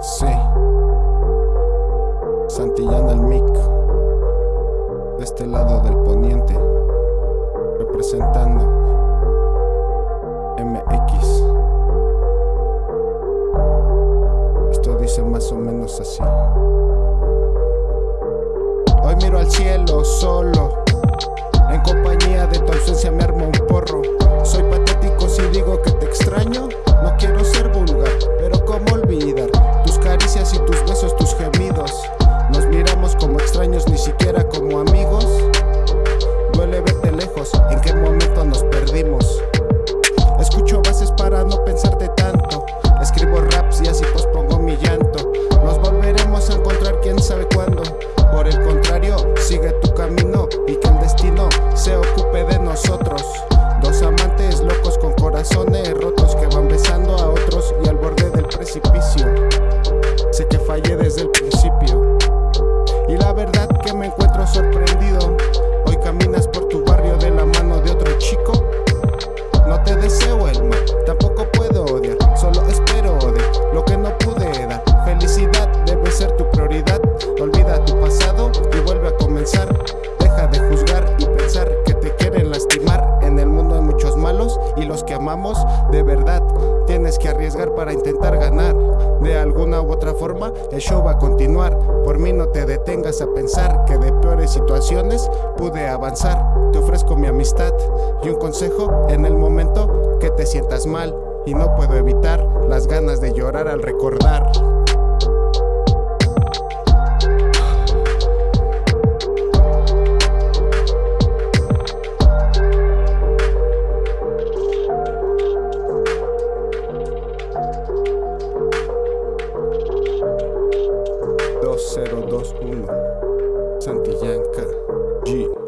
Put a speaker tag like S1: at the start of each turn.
S1: Sí. Santillán al mic. De este lado del poniente. Representando. MX. Esto dice más o menos así. Hoy miro al cielo solo. En compañía de tu ausencia me armo un porro. Soy patético si digo que te extraño. Sé que fallé desde el principio. Y la verdad que me encuentro sorprendido. Hoy caminas por tu barrio de la mano de otro chico. No te deseo el mal, tampoco puedo odiar. Solo espero de lo que no pude dar. Felicidad debe ser tu prioridad. Olvida tu pasado y vuelve a comenzar. Deja de juzgar y pensar que te quieren lastimar. En el mundo hay muchos malos y los que amamos de verdad. Tienes que arriesgar para intentar ganar. De alguna u otra forma, el show va a continuar. Por mí no te detengas a pensar que de peores situaciones pude avanzar. Te ofrezco mi amistad y un consejo en el momento que te sientas mal. Y no puedo evitar las ganas de llorar al recordar. Dos cero dos uno Santillán K G